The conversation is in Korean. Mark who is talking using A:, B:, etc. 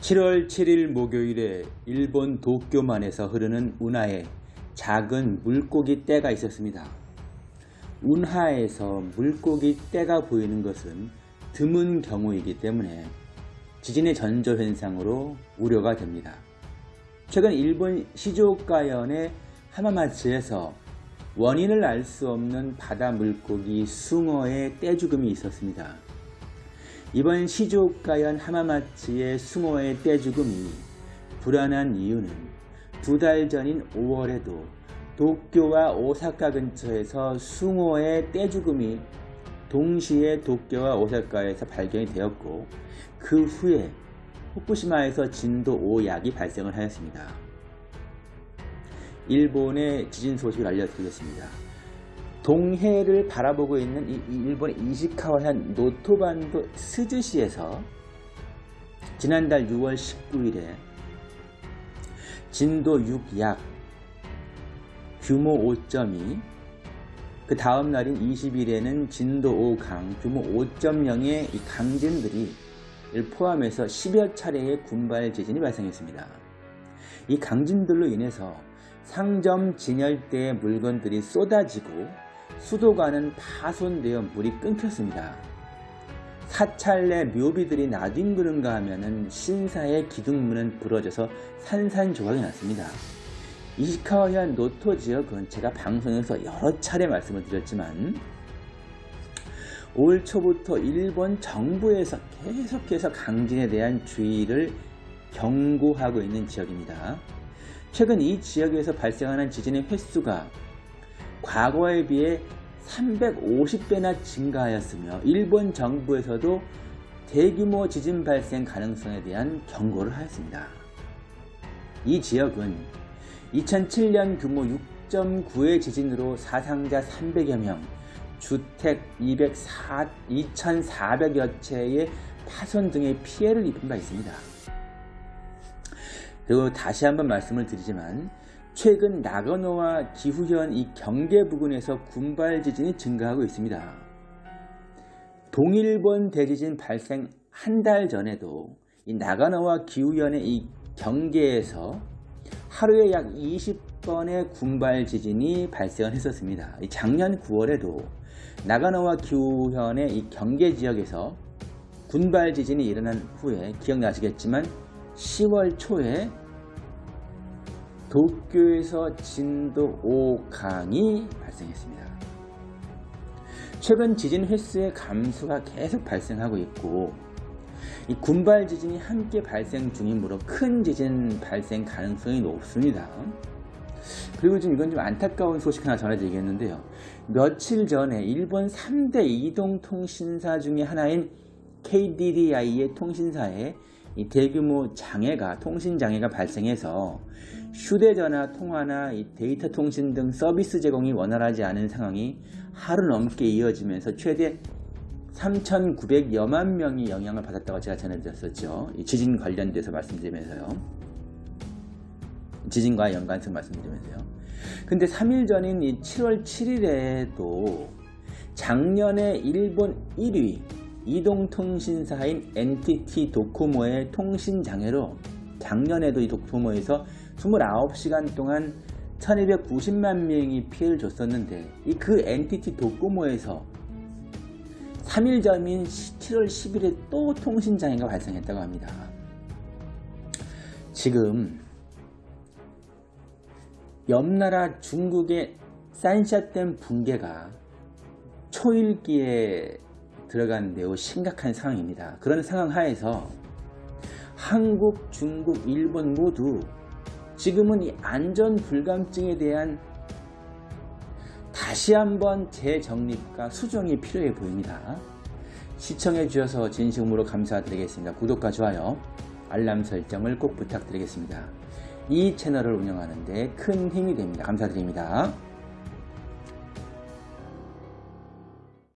A: 7월 7일 목요일에 일본 도쿄만에서 흐르는 운하에 작은 물고기 떼가 있었습니다. 운하에서 물고기 떼가 보이는 것은 드문 경우이기 때문에 지진의 전조현상으로 우려가 됩니다. 최근 일본 시조가현의 하마마츠에서 원인을 알 수 없는 바다 물고기 숭어의 떼죽음이 있었습니다. 이번 시조가현 하마마츠의 숭어의 떼죽음이 불안한 이유는 두 달 전인 5월에도 도쿄와 오사카 근처에서 숭어의 떼죽음이 동시에 도쿄와 오사카에서 발견이 되었고 그 후에 후쿠시마에서 진도 5약이 발생을 하였습니다. 일본의 지진 소식을 알려드리겠습니다. 동해를 바라보고 있는 이 일본의 이시카와현 노토반도 스즈시에서 지난달 6월 19일에 진도 6약 규모 5.2, 그 다음 날인 20일에는 진도 5강 규모 5.0의 강진들이 포함해서 10여 차례의 군발 지진이 발생했습니다. 이 강진들로 인해서 상점 진열대의 물건들이 쏟아지고 수도관은 파손되어 물이 끊겼습니다. 사찰내 묘비들이 나뒹그는가 하면 신사의 기둥문은 부러져서 산산조각이 났습니다. 이시카와현 노토 지역은 제가 방송에서 여러 차례 말씀을 드렸지만 올 초부터 일본 정부에서 계속해서 강진에 대한 주의를 경고하고 있는 지역입니다. 최근 이 지역에서 발생하는 지진의 횟수가 과거에 비해 350배나 증가하였으며 일본 정부에서도 대규모 지진 발생 가능성에 대한 경고를 하였습니다. 이 지역은 2007년 규모 6.9의 지진으로 사상자 300여 명, 주택 204, 2,400여 채의 파손 등의 피해를 입은 바 있습니다. 그리고 다시 한번 말씀을 드리지만 최근 나가노와 기후현 이 경계 부근에서 군발 지진이 증가하고 있습니다. 동일본 대지진 발생 한 달 전에도 이 나가노와 기후현의 이 경계에서 하루에 약 20번의 군발 지진이 발생을 했었습니다. 작년 9월에도 나가노와 기후현의 이 경계 지역에서 군발 지진이 일어난 후에 기억나시겠지만 10월 초에 도쿄에서 진도 5강이 발생했습니다. 최근 지진 횟수의 감소가 계속 발생하고 있고 이 군발 지진이 함께 발생 중이므로 큰 지진 발생 가능성이 높습니다. 그리고 지금 이건 좀 안타까운 소식 하나 전해드리겠는데요. 며칠 전에 일본 3대 이동통신사 중의 하나인 KDDI의 통신사에 대규모 장애가 통신 장애가 발생해서 휴대전화 통화나 데이터 통신 등 서비스 제공이 원활하지 않은 상황이 하루 넘게 이어지면서 최대 3,900여만 명이 영향을 받았다고 제가 전해드렸었죠. 지진 관련돼서 말씀드리면서요. 지진과 연관성 말씀드리면서요. 근데 3일 전인 7월 7일에도 작년에 일본 1위 이동통신사인 NTT 도코모의 통신장애로 작년에도 이 도코모에서 29시간 동안 1290만 명이 피해를 줬었는데 이 그 NTT 도코모에서 3일 전인 7월 10일에 또 통신장애가 발생했다고 합니다. 지금 옆나라 중국의 산샤댐 붕괴가 초일기에 들어간 매우 심각한 상황입니다. 그런 상황 하에서 한국, 중국, 일본 모두 지금은 이 안전 불감증에 대한 다시 한번 재정립과 수정이 필요해 보입니다. 시청해 주셔서 진심으로 감사드리겠습니다. 구독과 좋아요, 알람 설정을 꼭 부탁드리겠습니다. 이 채널을 운영하는 데 큰 힘이 됩니다. 감사드립니다.